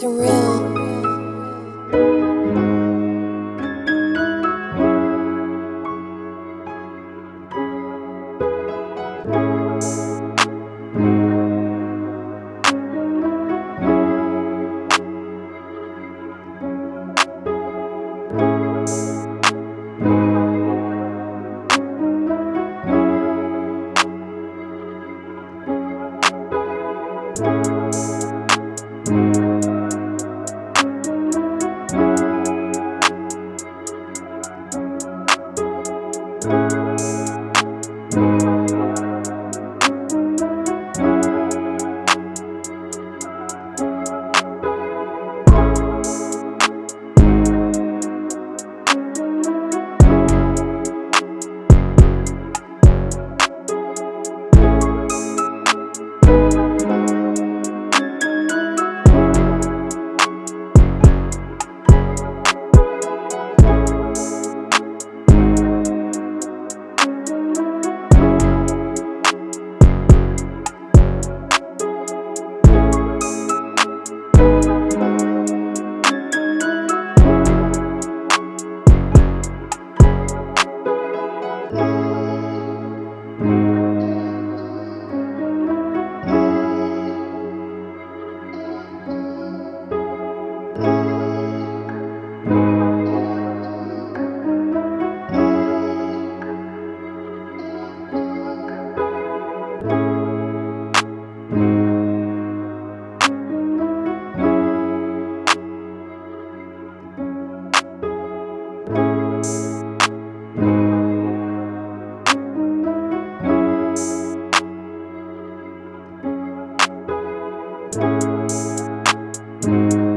surreal. thank you you Thank you.